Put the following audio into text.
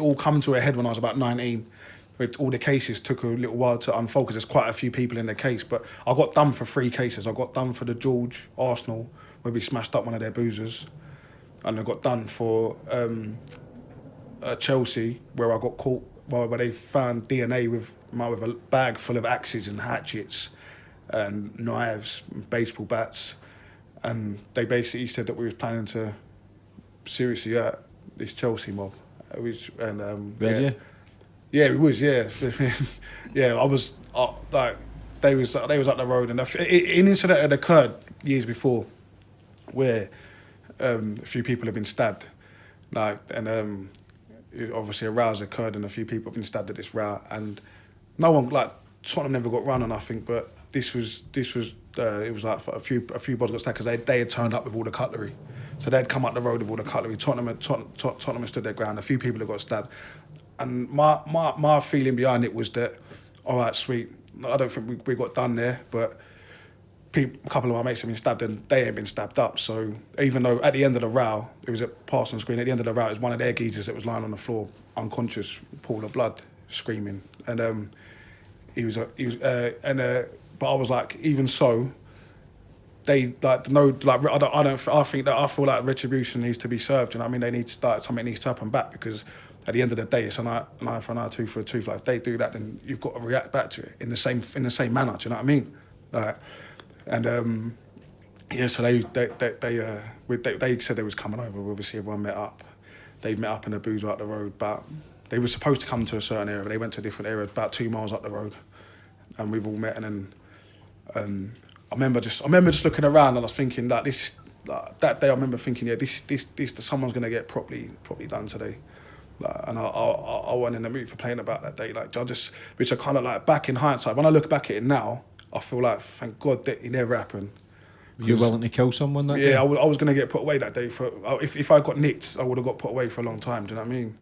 it all come to a head when I was about 19. With all the cases took a little while to unfold because there's quite a few people in the case. But I got done for three cases. I got done for the George Arsenal where we smashed up one of their boozers, and I got done for um, uh, Chelsea where I got caught well, where they found DNA with my with a bag full of axes and hatchets and knives, and baseball bats, and they basically said that we was planning to seriously hurt this Chelsea mob. Which and um, Did yeah. you? Yeah, it was. Yeah, yeah. I was uh, like, they was they was up the road, and i- an incident had occurred years before, where um, a few people have been stabbed, like, and um, obviously a row's occurred, and a few people have been stabbed at this row, and no one like Tottenham never got run on nothing, but this was this was uh, it was like a few a few bods got stabbed because they they had turned up with all the cutlery. So they'd come up the road with all the cutlery. Tottenham, Tot- Tot- Tottenham stood their ground. A few people had got stabbed, and my, my, my feeling behind it was that, all right, sweet. I don't think we, we got done there, but a couple of my mates have been stabbed and they ain't been stabbed up. So even though at the end of the row, it was at Parsons Green, at the end of the row, it was one of their geezers that was lying on the floor, unconscious, pool of blood, screaming. And um, he was, he was uh, and uh, but I was like, even so, they like no like I don't I don't I think that I feel like retribution needs to be served. You know what I mean? They need to start something needs to happen back because at the end of the day, it's an eye, an eye for an eye, tooth for a tooth. Like if they do that, then you've got to react back to it in the same in the same manner. Do you know what I mean? Like, and um, yeah, so they they they they, uh, they they said they was coming over. Obviously, everyone met up. They've met up in a boozer up the road, but they were supposed to come to a certain area. But they went to a different area, about two miles up the road, and we've all met. And then um, I remember just I remember just looking around and I was thinking that this like, that day I remember thinking yeah this this this someone's gonna get properly properly done today. Like, and I, I I- went in the mood for playing about that day. Like I just which I kind of like back in hindsight when I look back at it now I feel like thank God that it never happened. Were you 'Cause- willing to kill someone that day? Yeah, I was, I was going to get put away that day for. If, if I got nicked, I would have got put away for a long time. Do you know what I mean?